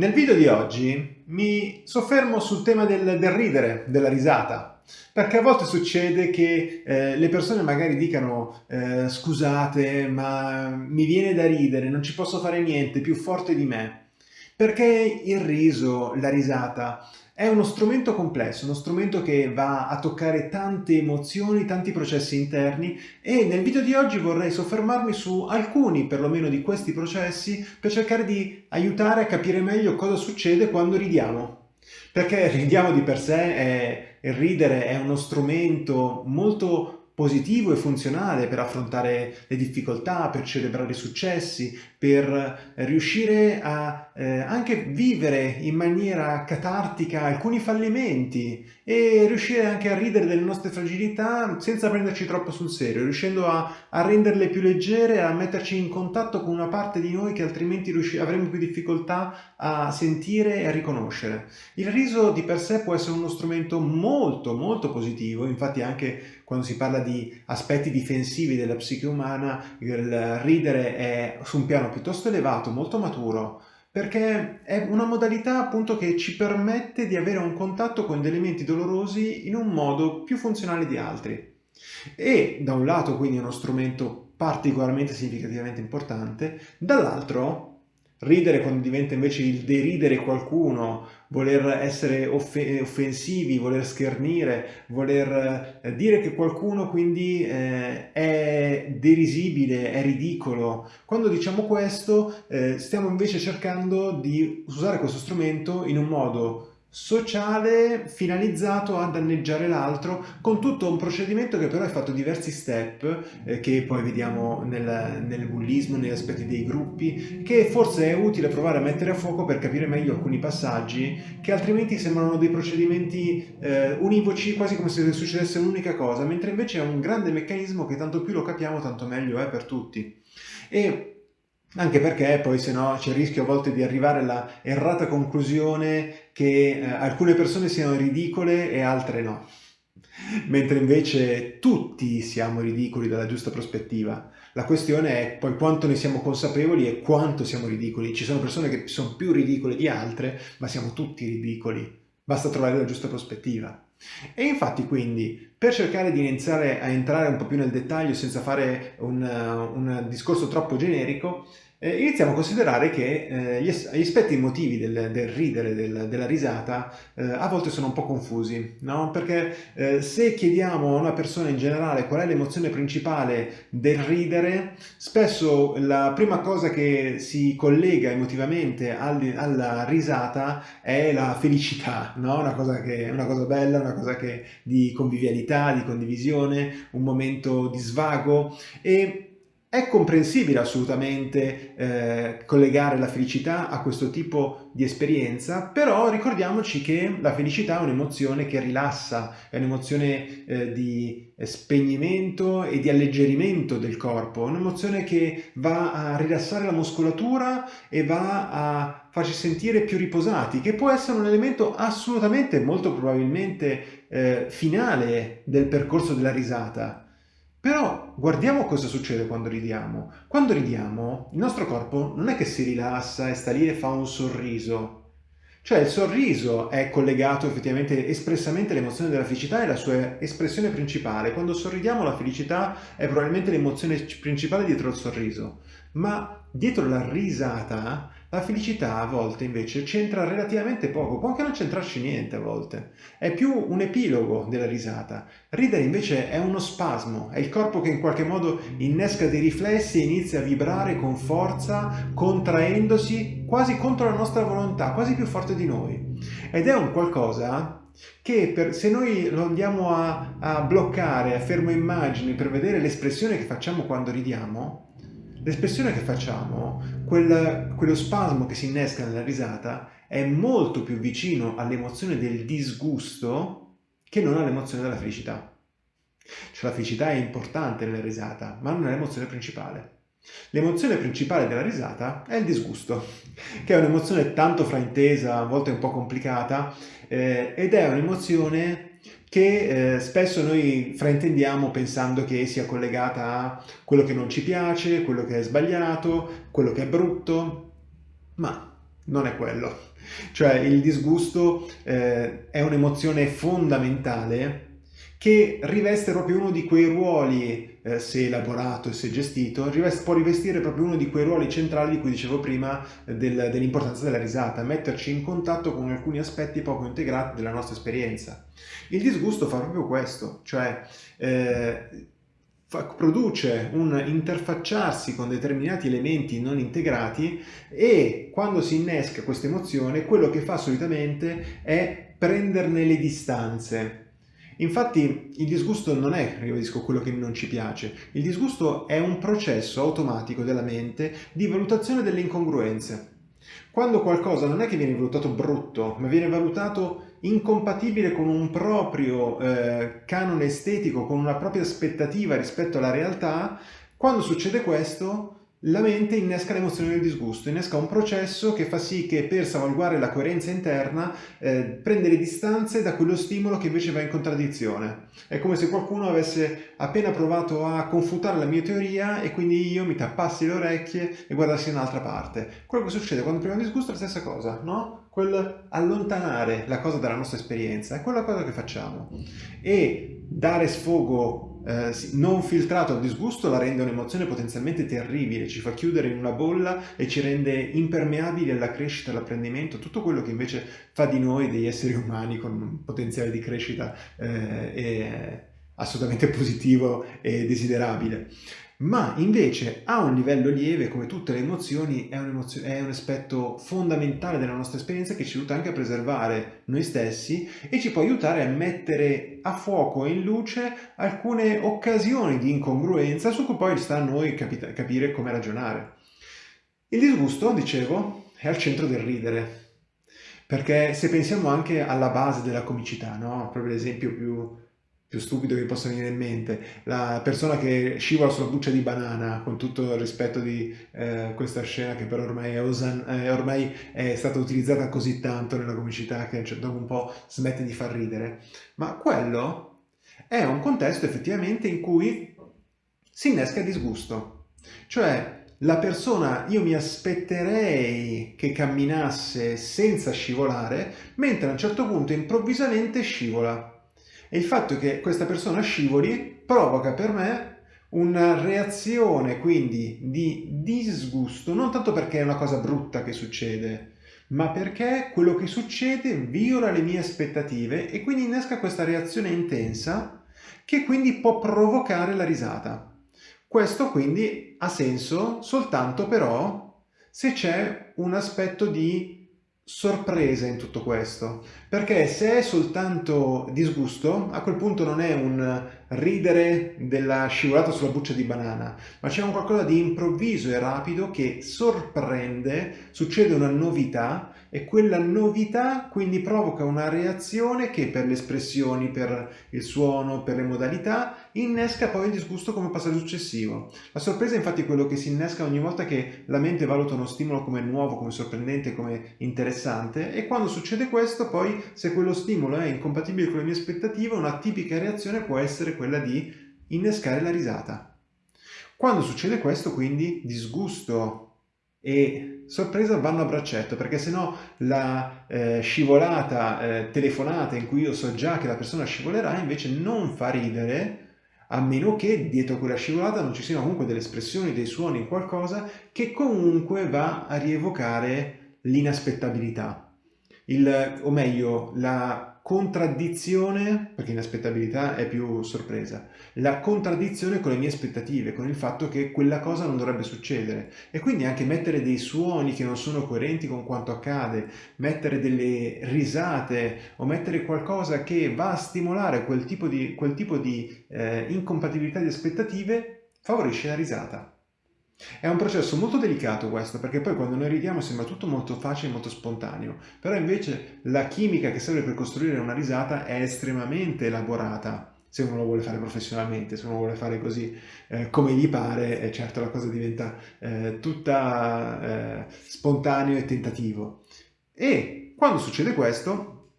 Nel video di oggi mi soffermo sul tema del, del ridere, della risata, perché a volte succede che eh, le persone magari dicano eh, scusate ma mi viene da ridere, non ci posso fare niente, più forte di me, perché il riso, la risata è uno strumento complesso, uno strumento che va a toccare tante emozioni, tanti processi interni e nel video di oggi vorrei soffermarmi su alcuni perlomeno di questi processi per cercare di aiutare a capire meglio cosa succede quando ridiamo. Perché ridiamo di per sé, è, il ridere è uno strumento molto positivo e funzionale per affrontare le difficoltà, per celebrare i successi, per riuscire a eh, anche vivere in maniera catartica alcuni fallimenti e riuscire anche a ridere delle nostre fragilità senza prenderci troppo sul serio, riuscendo a, a renderle più leggere, a metterci in contatto con una parte di noi che altrimenti avremmo più difficoltà a sentire e a riconoscere. Il riso di per sé può essere uno strumento molto molto positivo, infatti anche quando si parla di aspetti difensivi della psiche umana, il ridere è su un piano piuttosto elevato, molto maturo, perché è una modalità appunto che ci permette di avere un contatto con degli elementi dolorosi in un modo più funzionale di altri. E da un lato quindi è uno strumento particolarmente significativamente importante, dall'altro ridere quando diventa invece il deridere qualcuno, voler essere off offensivi, voler schernire, voler eh, dire che qualcuno quindi eh, è derisibile, è ridicolo. Quando diciamo questo eh, stiamo invece cercando di usare questo strumento in un modo sociale finalizzato a danneggiare l'altro con tutto un procedimento che però è fatto diversi step eh, che poi vediamo nel, nel bullismo, negli aspetti dei gruppi che forse è utile provare a mettere a fuoco per capire meglio alcuni passaggi che altrimenti sembrano dei procedimenti eh, univoci quasi come se succedesse un'unica cosa mentre invece è un grande meccanismo che tanto più lo capiamo tanto meglio è per tutti. E anche perché poi se no c'è il rischio a volte di arrivare alla errata conclusione che eh, alcune persone siano ridicole e altre no. Mentre invece tutti siamo ridicoli dalla giusta prospettiva. La questione è poi quanto ne siamo consapevoli e quanto siamo ridicoli. Ci sono persone che sono più ridicole di altre, ma siamo tutti ridicoli. Basta trovare la giusta prospettiva. E infatti quindi per cercare di iniziare a entrare un po' più nel dettaglio senza fare un, un discorso troppo generico, eh, iniziamo a considerare che eh, gli, gli, aspetti emotivi del, del ridere, del, della risata, eh, a volte sono un po' confusi, no? Perché eh, se chiediamo a una persona in generale qual è l'emozione principale del ridere, spesso la prima cosa che si collega emotivamente al, alla risata è la felicità, no? Una cosa, che, una cosa bella, una cosa che, di convivialità, di condivisione, un momento di svago e è comprensibile assolutamente eh, collegare la felicità a questo tipo di esperienza, però ricordiamoci che la felicità è un'emozione che rilassa, è un'emozione eh, di spegnimento e di alleggerimento del corpo, un'emozione che va a rilassare la muscolatura e va a farci sentire più riposati, che può essere un elemento assolutamente, molto probabilmente eh, finale del percorso della risata. Però guardiamo cosa succede quando ridiamo. Quando ridiamo, il nostro corpo non è che si rilassa e sta lì e fa un sorriso. Cioè il sorriso è collegato effettivamente espressamente all'emozione della felicità e la sua espressione principale. Quando sorridiamo la felicità è probabilmente l'emozione principale dietro il sorriso. Ma dietro la risata la felicità a volte invece c'entra relativamente poco, può anche non c'entrarci niente a volte. È più un epilogo della risata. Ridere invece è uno spasmo, è il corpo che in qualche modo innesca dei riflessi e inizia a vibrare con forza, contraendosi quasi contro la nostra volontà, quasi più forte di noi. Ed è un qualcosa che per, se noi lo andiamo a, a bloccare, a fermo immagine per vedere l'espressione che facciamo quando ridiamo, L'espressione che facciamo, quel, quello spasmo che si innesca nella risata, è molto più vicino all'emozione del disgusto che non all'emozione della felicità. Cioè la felicità è importante nella risata, ma non è l'emozione principale. L'emozione principale della risata è il disgusto, che è un'emozione tanto fraintesa, a volte un po' complicata, eh, ed è un'emozione che eh, spesso noi fraintendiamo pensando che sia collegata a quello che non ci piace, quello che è sbagliato, quello che è brutto, ma non è quello. Cioè il disgusto eh, è un'emozione fondamentale che riveste proprio uno di quei ruoli, eh, se elaborato e se gestito, può rivestire proprio uno di quei ruoli centrali di cui dicevo prima del, dell'importanza della risata, metterci in contatto con alcuni aspetti poco integrati della nostra esperienza. Il disgusto fa proprio questo, cioè eh, fa, produce un interfacciarsi con determinati elementi non integrati e quando si innesca questa emozione quello che fa solitamente è prenderne le distanze Infatti il disgusto non è, ribadisco, quello che non ci piace. Il disgusto è un processo automatico della mente di valutazione delle incongruenze. Quando qualcosa non è che viene valutato brutto, ma viene valutato incompatibile con un proprio eh, canone estetico, con una propria aspettativa rispetto alla realtà, quando succede questo la mente innesca l'emozione del disgusto, innesca un processo che fa sì che per salvaguardare la coerenza interna eh, prende le distanze da quello stimolo che invece va in contraddizione. È come se qualcuno avesse appena provato a confutare la mia teoria e quindi io mi tappassi le orecchie e guardassi in un'altra parte. Quello che succede quando prima disgusto è la stessa cosa, no? Quel allontanare la cosa dalla nostra esperienza, è quella cosa che facciamo. E dare sfogo eh, non filtrato al disgusto la rende un'emozione potenzialmente terribile, ci fa chiudere in una bolla e ci rende impermeabili alla crescita, all'apprendimento, tutto quello che invece fa di noi degli esseri umani con un potenziale di crescita eh, assolutamente positivo e desiderabile ma invece a un livello lieve, come tutte le emozioni, è un, è un, aspetto fondamentale della nostra esperienza che ci aiuta anche a preservare noi stessi e ci può aiutare a mettere a fuoco e in luce alcune occasioni di incongruenza su cui poi sta a noi capire come ragionare. Il disgusto, dicevo, è al centro del ridere, perché se pensiamo anche alla base della comicità, no? proprio l'esempio più più stupido che possa venire in mente, la persona che scivola sulla buccia di banana, con tutto il rispetto di eh, questa scena che però ormai è, osan, eh, ormai è, stata utilizzata così tanto nella comicità che cioè, dopo un po' smette di far ridere, ma quello è un contesto effettivamente in cui si innesca disgusto, cioè la persona io mi aspetterei che camminasse senza scivolare, mentre a un certo punto improvvisamente scivola e il fatto che questa persona scivoli provoca per me una reazione quindi di disgusto, non tanto perché è una cosa brutta che succede, ma perché quello che succede viola le mie aspettative e quindi innesca questa reazione intensa che quindi può provocare la risata. Questo quindi ha senso soltanto però se c'è un aspetto di sorpresa in tutto questo, perché se è soltanto disgusto, a quel punto non è un ridere della scivolata sulla buccia di banana, ma c'è un qualcosa di improvviso e rapido che sorprende, succede una novità e quella novità quindi provoca una reazione che per le espressioni, per il suono, per le modalità, innesca poi il disgusto come passaggio successivo. La sorpresa è infatti quello che si innesca ogni volta che la mente valuta uno stimolo come nuovo, come sorprendente, come interessante e quando succede questo poi se quello stimolo è incompatibile con le mie aspettative una tipica reazione può essere quella di innescare la risata. Quando succede questo quindi disgusto e sorpresa vanno a braccetto perché se no la eh, scivolata eh, telefonata in cui io so già che la persona scivolerà invece non fa ridere a meno che dietro quella scivolata non ci siano comunque delle espressioni, dei suoni, qualcosa che comunque va a rievocare l'inaspettabilità. O meglio, la contraddizione, perché inaspettabilità è più sorpresa, la contraddizione con le mie aspettative, con il fatto che quella cosa non dovrebbe succedere e quindi anche mettere dei suoni che non sono coerenti con quanto accade, mettere delle risate o mettere qualcosa che va a stimolare quel tipo di, quel tipo di eh, incompatibilità di aspettative favorisce la risata. È un processo molto delicato questo, perché poi quando noi ridiamo sembra tutto molto facile, molto spontaneo, però invece la chimica che serve per costruire una risata è estremamente elaborata, se uno lo vuole fare professionalmente, se uno vuole fare così eh, come gli pare, eh, certo la cosa diventa eh, tutta eh, spontaneo e tentativo. E quando succede questo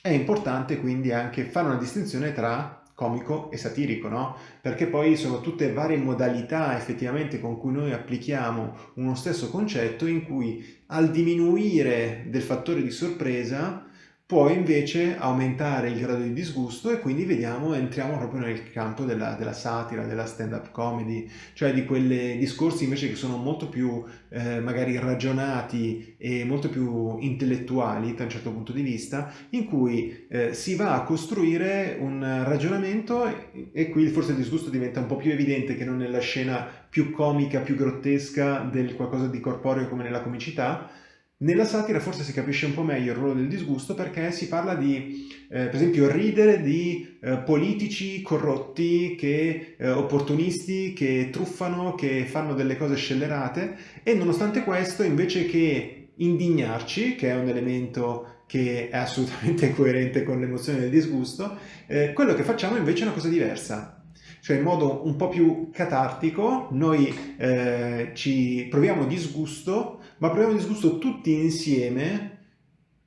è importante quindi anche fare una distinzione tra comico e satirico, no? Perché poi sono tutte varie modalità effettivamente con cui noi applichiamo uno stesso concetto in cui al diminuire del fattore di sorpresa può invece aumentare il grado di disgusto e quindi vediamo, entriamo proprio nel campo della, della satira, della stand-up comedy, cioè di quei discorsi invece che sono molto più eh, magari ragionati e molto più intellettuali da un certo punto di vista, in cui eh, si va a costruire un ragionamento e, e qui forse il disgusto diventa un po' più evidente che non nella scena più comica, più grottesca del qualcosa di corporeo come nella comicità, nella satira forse si capisce un po' meglio il ruolo del disgusto perché si parla di, eh, per esempio, ridere di eh, politici corrotti, che, eh, opportunisti, che truffano, che fanno delle cose scellerate e nonostante questo invece che indignarci, che è un elemento che è assolutamente coerente con l'emozione del disgusto, eh, quello che facciamo invece è una cosa diversa. Cioè in modo un po' più catartico noi eh, ci proviamo disgusto, ma proviamo disgusto tutti insieme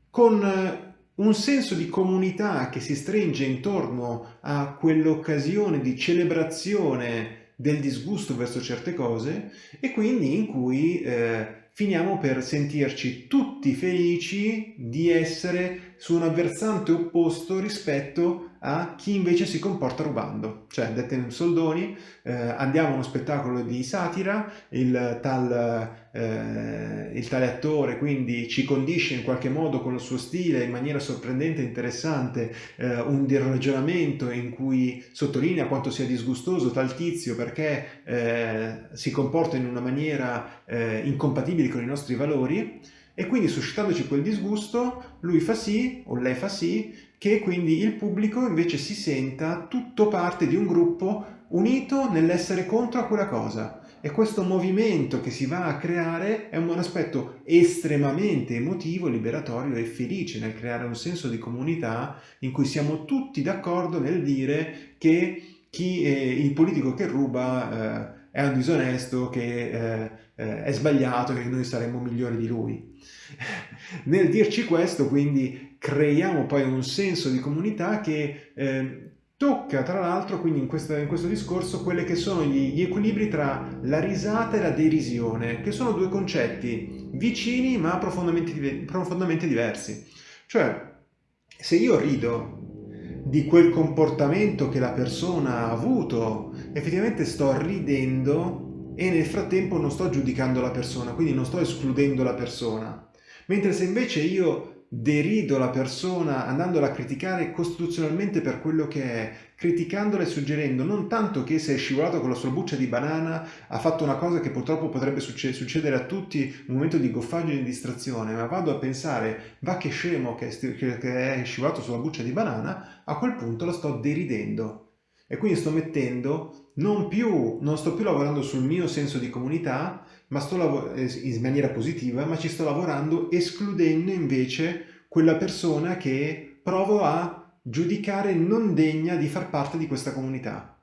con eh, un senso di comunità che si stringe intorno a quell'occasione di celebrazione del disgusto verso certe cose e quindi in cui eh, finiamo per sentirci tutti felici di essere su un avversante opposto rispetto a chi invece si comporta rubando. Cioè, dette in soldoni, eh, andiamo a uno spettacolo di satira, il tal, eh, il tale attore quindi ci condisce in qualche modo con il suo stile, in maniera sorprendente e interessante, eh, un ragionamento in cui sottolinea quanto sia disgustoso tal tizio perché eh, si comporta in una maniera eh, incompatibile con i nostri valori, e quindi suscitandoci quel disgusto lui fa sì o lei fa sì che quindi il pubblico invece si senta tutto parte di un gruppo unito nell'essere contro a quella cosa. E questo movimento che si va a creare è un aspetto estremamente emotivo, liberatorio e felice nel creare un senso di comunità in cui siamo tutti d'accordo nel dire che chi, eh, il politico che ruba eh, è un disonesto, che eh, eh, è sbagliato, che noi saremmo migliori di lui. Nel dirci questo, quindi, creiamo poi un senso di comunità che eh, tocca, tra l'altro, quindi in, questa, in, questo discorso, quelli che sono gli, gli equilibri tra la risata e la derisione, che sono due concetti vicini ma profondamente, profondamente diversi. Cioè, se io rido di quel comportamento che la persona ha avuto, effettivamente sto ridendo e nel frattempo non sto giudicando la persona, quindi non sto escludendo la persona. Mentre se invece io derido la persona andandola a criticare costituzionalmente per quello che è, criticandola e suggerendo non tanto che se è scivolato con la sua buccia di banana ha fatto una cosa che purtroppo potrebbe succedere a tutti un momento di goffaggio e di distrazione, ma vado a pensare va che scemo che è scivolato sulla buccia di banana, a quel punto lo sto deridendo. E quindi sto mettendo, non, più, non sto più lavorando sul mio senso di comunità, ma sto in maniera positiva, ma ci sto lavorando escludendo invece quella persona che provo a giudicare non degna di far parte di questa comunità.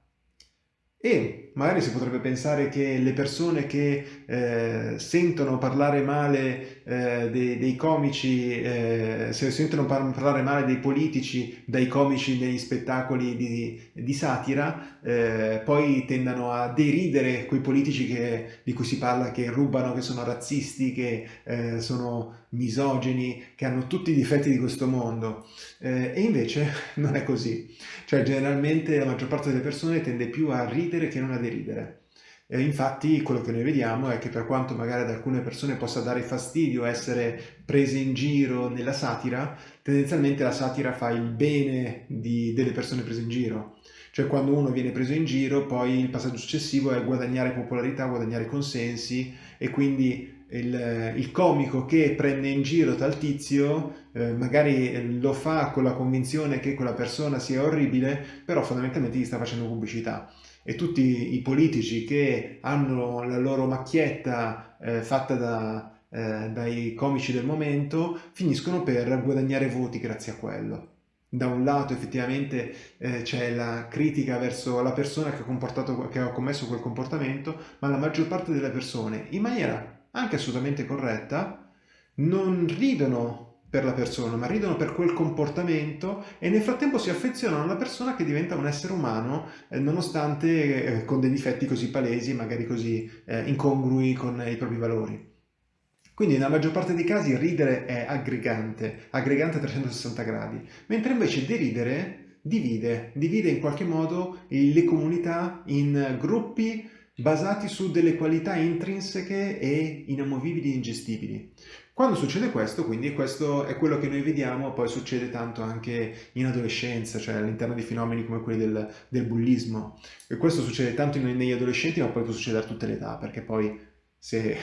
E magari si potrebbe pensare che le persone che eh, sentono parlare male eh, dei, dei, comici, eh, se sentono par parlare male dei politici dai comici negli spettacoli di, di satira, eh, poi tendano a deridere quei politici che, di cui si parla che rubano, che sono razzisti, che eh, sono misogeni, che hanno tutti i difetti di questo mondo. Eh, e invece non è così. Cioè generalmente la maggior parte delle persone tende più a ridere che non a deridere. E infatti quello che noi vediamo è che per quanto magari ad alcune persone possa dare fastidio essere prese in giro nella satira, tendenzialmente la satira fa il bene di, delle persone prese in giro. Cioè quando uno viene preso in giro poi il passaggio successivo è guadagnare popolarità, guadagnare consensi e quindi il, il, comico che prende in giro tal tizio eh, magari lo fa con la convinzione che quella persona sia orribile, però fondamentalmente gli sta facendo pubblicità. E tutti i politici che hanno la loro macchietta eh, fatta da, eh, dai comici del momento finiscono per guadagnare voti grazie a quello. Da un lato effettivamente eh, c'è la critica verso la persona che ha, che ha commesso quel comportamento, ma la maggior parte delle persone, in maniera anche assolutamente corretta, non ridono per la persona, ma ridono per quel comportamento e nel frattempo si affezionano alla persona che diventa un essere umano eh, nonostante eh, con dei difetti così palesi, magari così eh, incongrui con i propri valori. Quindi nella maggior parte dei casi ridere è aggregante, aggregante a 360 gradi, mentre invece deridere divide, divide in qualche modo le comunità in gruppi basati su delle qualità intrinseche e inamovibili e ingestibili. Quando succede questo, quindi questo è quello che noi vediamo, poi succede tanto anche in adolescenza, cioè all'interno di fenomeni come quelli del, del bullismo. E questo succede tanto negli adolescenti, ma poi può succedere a tutte le età, perché poi se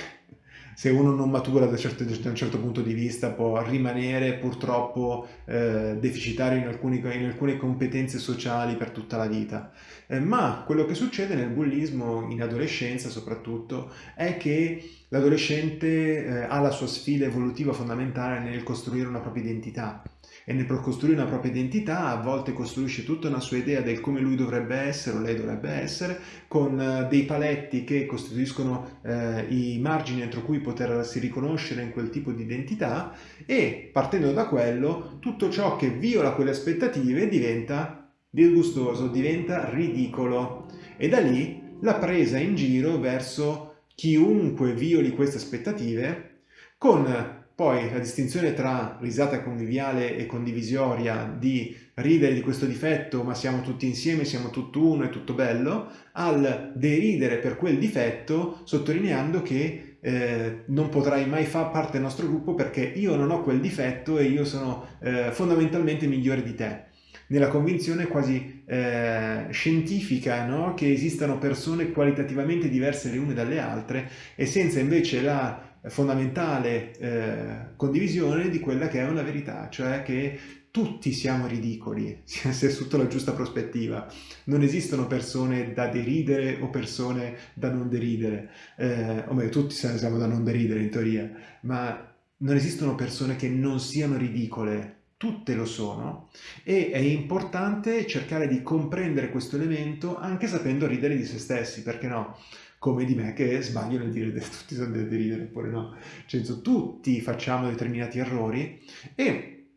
se uno non matura da, certo, da, un certo punto di vista può rimanere purtroppo eh, deficitario in, alcuni, in, alcune competenze sociali per tutta la vita. Eh, ma quello che succede nel bullismo, in adolescenza soprattutto, è che l'adolescente eh, ha la sua sfida evolutiva fondamentale nel costruire una propria identità e nel costruire una propria identità a volte costruisce tutta una sua idea del come lui dovrebbe essere o lei dovrebbe essere con eh, dei paletti che costituiscono eh, i margini entro cui potersi riconoscere in quel tipo di identità e partendo da quello tutto ciò che viola quelle aspettative diventa disgustoso, diventa ridicolo. E da lì la presa in giro verso chiunque violi queste aspettative con poi la distinzione tra risata conviviale e condivisoria di ridere di questo difetto ma siamo tutti insieme, siamo tutto uno, è tutto bello, al deridere per quel difetto sottolineando che eh, non potrai mai far parte del nostro gruppo perché io non ho quel difetto e io sono eh, fondamentalmente migliore di te nella convinzione quasi eh, scientifica no? che esistano persone qualitativamente diverse le une dalle altre e senza invece la fondamentale eh, condivisione di quella che è una verità, cioè che tutti siamo ridicoli, se sotto la giusta prospettiva. Non esistono persone da deridere o persone da non deridere, eh, o meglio, tutti siamo da non deridere in teoria, ma non esistono persone che non siano ridicole, tutte lo sono e è importante cercare di comprendere questo elemento anche sapendo ridere di se stessi, perché no? Come di me che sbaglio nel dire tutti sono da ridere oppure no. Cioè, tutti facciamo determinati errori e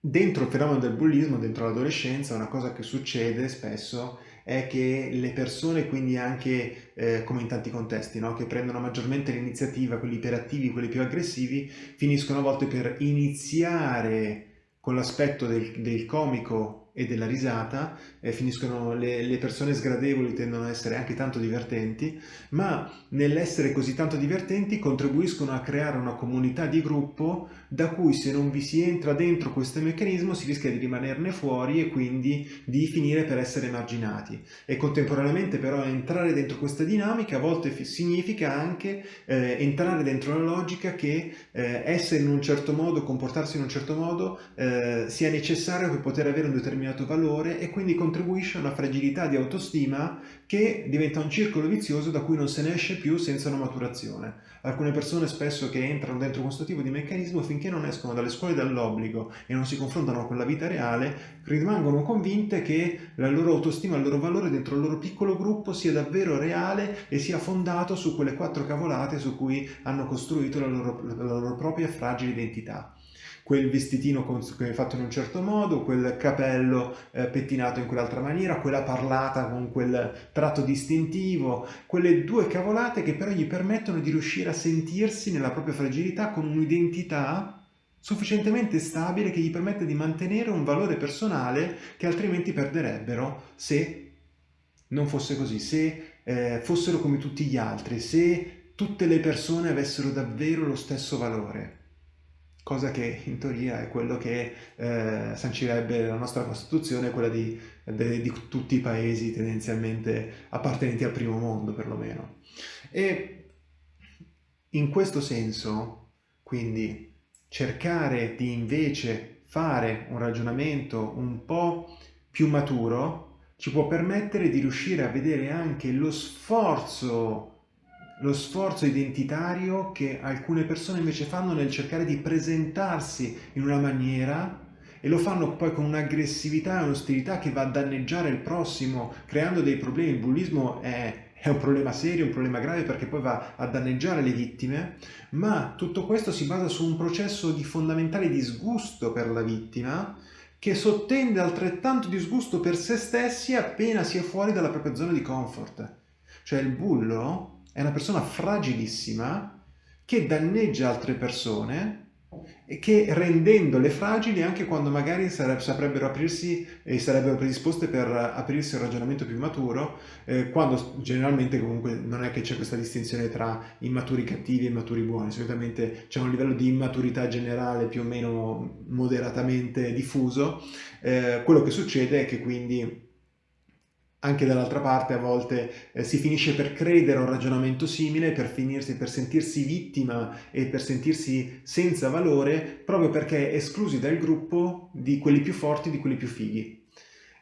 dentro il fenomeno del bullismo, dentro l'adolescenza, una cosa che succede spesso è che le persone, quindi anche eh, come in tanti contesti, no? che prendono maggiormente l'iniziativa, quelli iperattivi, quelli più aggressivi, finiscono a volte per iniziare con l'aspetto del, del comico e della risata, eh, finiscono le, le, persone sgradevoli tendono ad essere anche tanto divertenti, ma nell'essere così tanto divertenti contribuiscono a creare una comunità di gruppo da cui se non vi si entra dentro questo meccanismo si rischia di rimanerne fuori e quindi di finire per essere marginati. E contemporaneamente però entrare dentro questa dinamica a volte significa anche eh, entrare dentro la logica che eh, essere in un certo modo, comportarsi in un certo modo eh, sia necessario per poter avere un determinato valore e quindi contribuisce a una fragilità di autostima che diventa un circolo vizioso da cui non se ne esce più senza una maturazione. Alcune persone spesso che entrano dentro questo tipo di meccanismo finché non escono dalle scuole dall'obbligo e non si confrontano con la vita reale rimangono convinte che la loro autostima, il loro valore dentro il loro piccolo gruppo sia davvero reale e sia fondato su quelle quattro cavolate su cui hanno costruito la loro, la loro propria fragile identità quel vestitino fatto in un certo modo, quel capello eh, pettinato in quell'altra maniera, quella parlata con quel tratto distintivo, quelle due cavolate che però gli permettono di riuscire a sentirsi nella propria fragilità con un'identità sufficientemente stabile che gli permette di mantenere un valore personale che altrimenti perderebbero se non fosse così, se eh, fossero come tutti gli altri, se tutte le persone avessero davvero lo stesso valore cosa che in teoria è quello che eh, sancirebbe la nostra Costituzione, quella di, de, di, tutti i paesi tendenzialmente appartenenti al primo mondo perlomeno. E in questo senso, quindi, cercare di invece fare un ragionamento un po' più maturo ci può permettere di riuscire a vedere anche lo sforzo lo sforzo identitario che alcune persone invece fanno nel cercare di presentarsi in una maniera e lo fanno poi con un'aggressività e un'ostilità che va a danneggiare il prossimo, creando dei problemi. Il bullismo è, è un problema serio, un problema grave perché poi va a danneggiare le vittime, ma tutto questo si basa su un processo di fondamentale disgusto per la vittima che sottende altrettanto disgusto per se stessi appena si è fuori dalla propria zona di comfort. Cioè il bullo è una persona fragilissima che danneggia altre persone e che rendendole fragili anche quando magari saprebbero aprirsi e sarebbero predisposte per aprirsi a un ragionamento più maturo, eh, quando generalmente comunque non è che c'è questa distinzione tra immaturi cattivi e immaturi buoni, solitamente c'è un livello di immaturità generale più o meno moderatamente diffuso, eh, quello che succede è che quindi anche dall'altra parte a volte eh, si finisce per credere a un ragionamento simile, per, finirsi, per sentirsi vittima e per sentirsi senza valore, proprio perché esclusi dal gruppo di quelli più forti, di quelli più fighi.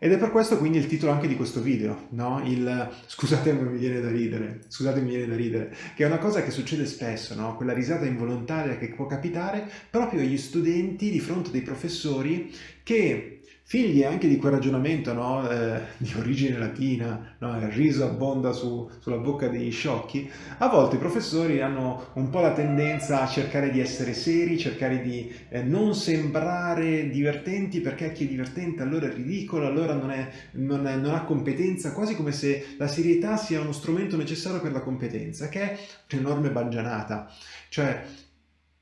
Ed è per questo quindi il titolo anche di questo video, no? Il scusate mi viene da ridere, scusate mi viene da ridere, che è una cosa che succede spesso, no? Quella risata involontaria che può capitare proprio agli studenti di fronte dei professori che figli anche di quel ragionamento no? eh, di origine latina, no? il riso abbonda su, sulla bocca degli sciocchi, a volte i professori hanno un po' la tendenza a cercare di essere seri, cercare di eh, non sembrare divertenti perché chi è divertente allora è ridicolo, allora non, è, non, è, non ha competenza, quasi come se la serietà sia uno strumento necessario per la competenza, che è un'enorme baggianata. Cioè,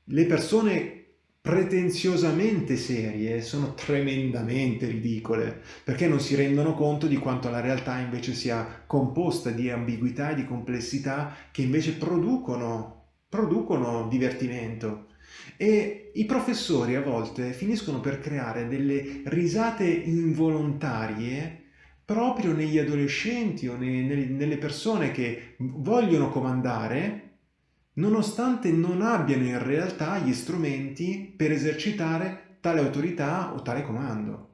le persone pretenziosamente serie sono tremendamente ridicole perché non si rendono conto di quanto la realtà invece sia composta di ambiguità e di complessità che invece producono, producono divertimento. E i professori a volte finiscono per creare delle risate involontarie proprio negli adolescenti o nelle persone che vogliono comandare nonostante non abbiano in realtà gli strumenti per esercitare tale autorità o tale comando.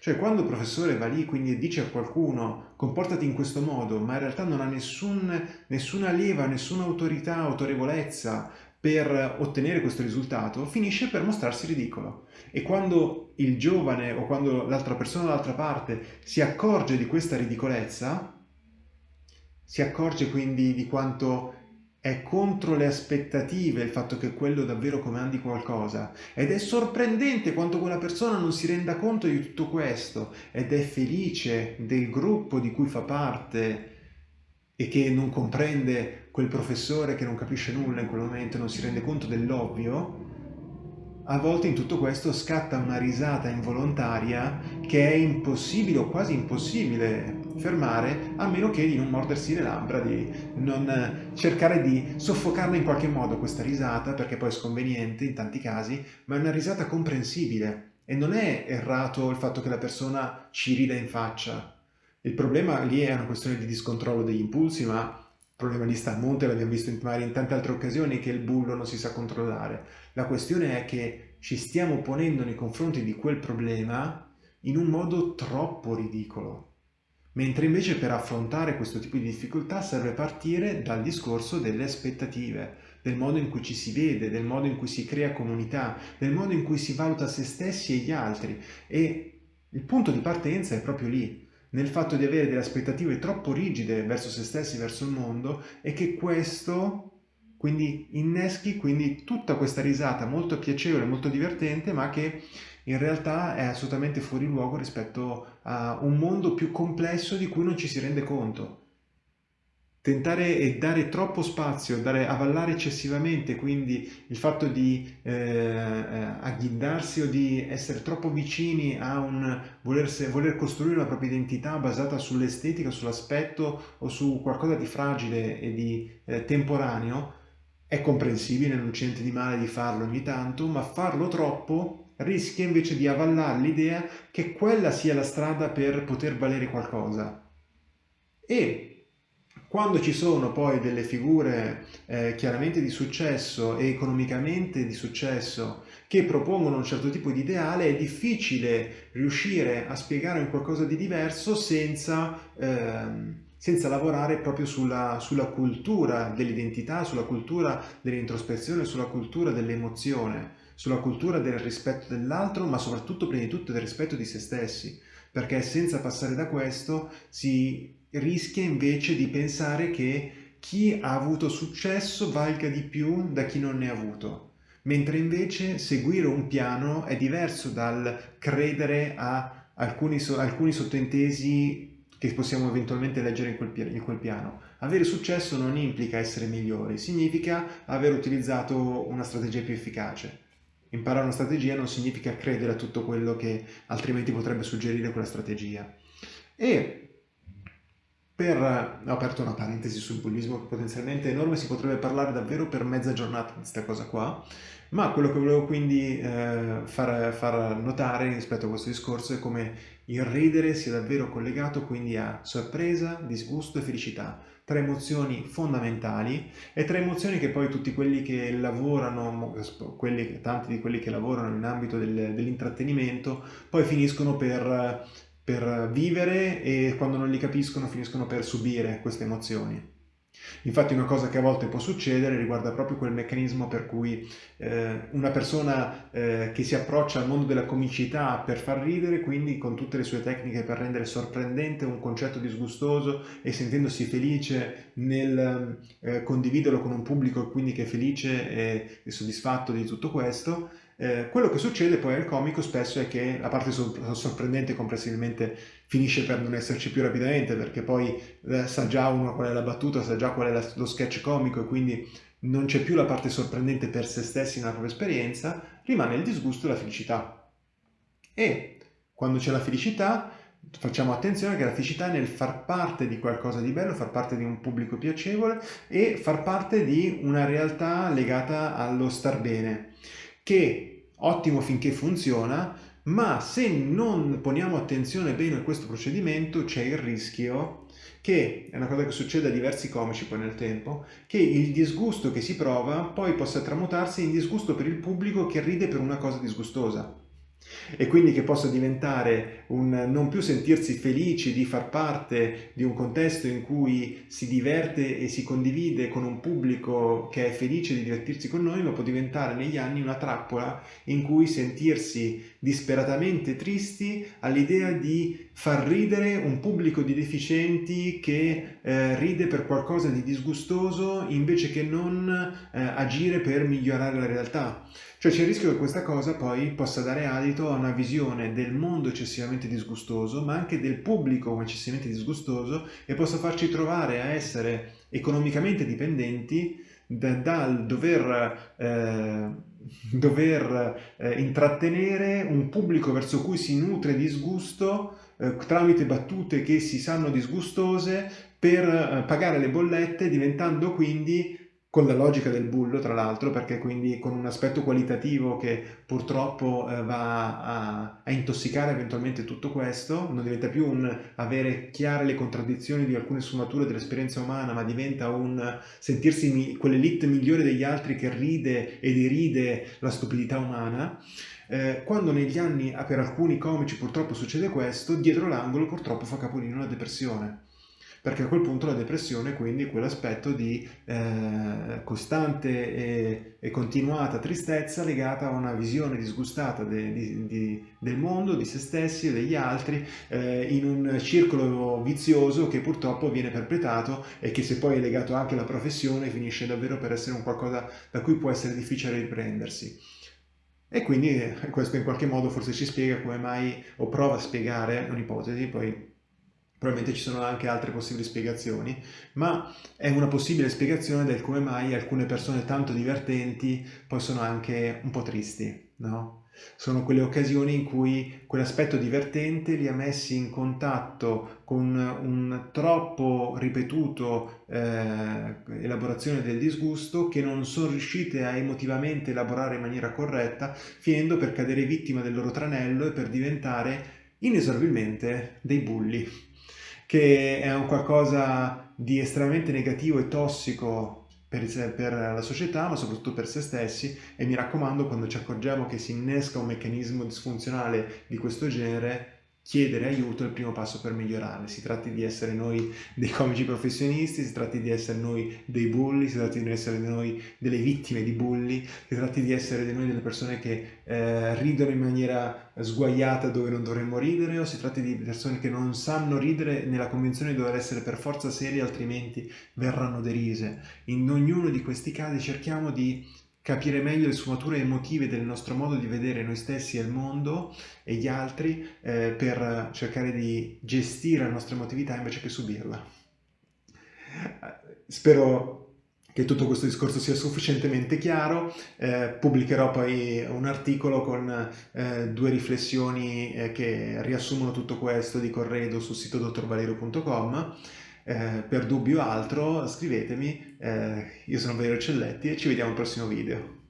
Cioè quando il professore va lì quindi dice a qualcuno comportati in questo modo, ma in realtà non ha nessun, nessuna leva, nessuna autorità, autorevolezza per ottenere questo risultato, finisce per mostrarsi ridicolo. E quando il giovane o quando l'altra persona dall'altra parte si accorge di questa ridicolezza, si accorge quindi di quanto è contro le aspettative il fatto che quello davvero comandi qualcosa. Ed è sorprendente quanto quella persona non si renda conto di tutto questo. Ed è felice del gruppo di cui fa parte e che non comprende quel professore che non capisce nulla in quel momento, non si rende conto dell'ovvio, a volte in tutto questo scatta una risata involontaria che è impossibile o quasi impossibile fermare a meno che di non mordersi le labbra, di non cercare di soffocarla in qualche modo questa risata perché poi è sconveniente in tanti casi, ma è una risata comprensibile e non è errato il fatto che la persona ci rida in faccia. Il problema lì è una questione di discontrollo degli impulsi, ma il problema lì sta a monte, l'abbiamo visto in, in tante altre occasioni che il bullo non si sa controllare. La questione è che ci stiamo ponendo nei confronti di quel problema in un modo troppo ridicolo mentre invece per affrontare questo tipo di difficoltà serve partire dal discorso delle aspettative, del modo in cui ci si vede, del modo in cui si crea comunità, del modo in cui si valuta se stessi e gli altri. E il punto di partenza è proprio lì, nel fatto di avere delle aspettative troppo rigide verso se stessi, verso il mondo e che questo quindi inneschi quindi tutta questa risata molto piacevole, molto divertente ma che in realtà è assolutamente fuori luogo rispetto a un mondo più complesso di cui non ci si rende conto. Tentare e dare troppo spazio, dare, avallare eccessivamente, quindi il fatto di eh, eh agghindarsi o di essere troppo vicini a un volerse, voler costruire la propria identità basata sull'estetica, sull'aspetto o su qualcosa di fragile e di eh, temporaneo, è comprensibile, non c'è niente di male di farlo ogni tanto, ma farlo troppo rischia invece di avallare l'idea che quella sia la strada per poter valere qualcosa. E quando ci sono poi delle figure eh, chiaramente di successo e economicamente di successo che propongono un certo tipo di ideale, è difficile riuscire a spiegare un qualcosa di diverso senza, eh, senza lavorare proprio sulla, sulla cultura dell'identità, sulla cultura dell'introspezione, sulla cultura dell'emozione sulla cultura del rispetto dell'altro, ma soprattutto prima di tutto del rispetto di se stessi, perché senza passare da questo si rischia invece di pensare che chi ha avuto successo valga di più da chi non ne ha avuto, mentre invece seguire un piano è diverso dal credere a alcuni, alcuni sottintesi che possiamo eventualmente leggere in quel, in quel piano. Avere successo non implica essere migliori, significa aver utilizzato una strategia più efficace. Imparare una strategia non significa credere a tutto quello che altrimenti potrebbe suggerire quella strategia. E per, ho aperto una parentesi sul bullismo potenzialmente enorme, si potrebbe parlare davvero per mezza giornata di questa cosa qua, ma quello che volevo quindi eh, far, far, notare rispetto a questo discorso è come il ridere sia davvero collegato quindi a sorpresa, disgusto e felicità, tre emozioni fondamentali e tre emozioni che poi tutti quelli che lavorano, quelli, tanti di quelli che lavorano in ambito del, dell'intrattenimento, poi finiscono per per vivere e quando non li capiscono finiscono per subire queste emozioni. Infatti una cosa che a volte può succedere riguarda proprio quel meccanismo per cui eh, una persona eh, che si approccia al mondo della comicità per far ridere, quindi con tutte le sue tecniche per rendere sorprendente un concetto disgustoso e sentendosi felice nel eh, condividerlo con un pubblico quindi che è felice e, e soddisfatto di tutto questo, eh, quello che succede poi al comico spesso è che la parte sorprendente comprensibilmente finisce per non esserci più rapidamente perché poi eh, sa già uno qual è la battuta, sa già qual è lo sketch comico e quindi non c'è più la parte sorprendente per se stessi nella propria esperienza, rimane il disgusto e la felicità. E quando c'è la felicità facciamo attenzione che la felicità è nel far parte di qualcosa di bello, far parte di un pubblico piacevole e far parte di una realtà legata allo star bene che ottimo finché funziona, ma se non poniamo attenzione bene a questo procedimento c'è il rischio che, è una cosa che succede a diversi comici poi nel tempo, che il disgusto che si prova poi possa tramutarsi in disgusto per il pubblico che ride per una cosa disgustosa e quindi che possa diventare un non più sentirsi felici di far parte di un contesto in cui si diverte e si condivide con un pubblico che è felice di divertirsi con noi, ma può diventare negli anni una trappola in cui sentirsi disperatamente tristi all'idea di far ridere un pubblico di deficienti che eh, ride per qualcosa di disgustoso invece che non eh, agire per migliorare la realtà. Cioè c'è il rischio che questa cosa poi possa dare adito a una visione del mondo eccessivamente disgustoso, ma anche del pubblico eccessivamente disgustoso e possa farci trovare a essere economicamente dipendenti da, dal dover, eh, dover eh, intrattenere un pubblico verso cui si nutre disgusto eh, tramite battute che si sanno disgustose per eh, pagare le bollette diventando quindi con la logica del bullo tra l'altro perché quindi con un aspetto qualitativo che purtroppo eh, va a, a, intossicare eventualmente tutto questo, non diventa più un avere chiare le contraddizioni di alcune sfumature dell'esperienza umana ma diventa un sentirsi mi, quell'elite migliore degli altri che ride e deride la stupidità umana. Eh, quando negli anni per alcuni comici purtroppo succede questo, dietro l'angolo purtroppo fa capolino la depressione perché a quel punto la depressione quindi quell'aspetto di eh, costante e, e, continuata tristezza legata a una visione disgustata de, di, di, del mondo, di se stessi e degli altri eh, in un circolo vizioso che purtroppo viene perpetrato e che se poi è legato anche alla professione finisce davvero per essere un qualcosa da cui può essere difficile riprendersi. E quindi eh, questo in qualche modo forse ci spiega come mai, o prova a spiegare un'ipotesi, poi probabilmente ci sono anche altre possibili spiegazioni, ma è una possibile spiegazione del come mai alcune persone tanto divertenti poi sono anche un po' tristi, no? Sono quelle occasioni in cui quell'aspetto divertente li ha messi in contatto con un troppo ripetuto eh, elaborazione del disgusto che non sono riuscite a emotivamente elaborare in maniera corretta, finendo per cadere vittima del loro tranello e per diventare inesorabilmente dei bulli che è un qualcosa di estremamente negativo e tossico per, per, la società, ma soprattutto per se stessi. E mi raccomando quando ci accorgiamo che si innesca un meccanismo disfunzionale di questo genere chiedere aiuto è il primo passo per migliorare. Si tratti di essere noi dei comici professionisti, si tratti di essere noi dei bulli, si tratti di essere noi delle vittime di bulli, si tratti di essere noi delle persone che eh, ridono in maniera sguaiata dove non dovremmo ridere o si tratti di persone che non sanno ridere nella convinzione di dover essere per forza serie altrimenti verranno derise. In ognuno di questi casi cerchiamo di capire meglio le sfumature emotive del nostro modo di vedere noi stessi e il mondo e gli altri eh, per cercare di gestire la nostra emotività invece che subirla. Spero che tutto questo discorso sia sufficientemente chiaro, eh, pubblicherò poi un articolo con eh, due riflessioni eh, che riassumono tutto questo di corredo sul sito dottorvalerio.com eh, per dubbio o altro scrivetemi, eh, io sono Valerio Celletti e ci vediamo al prossimo video.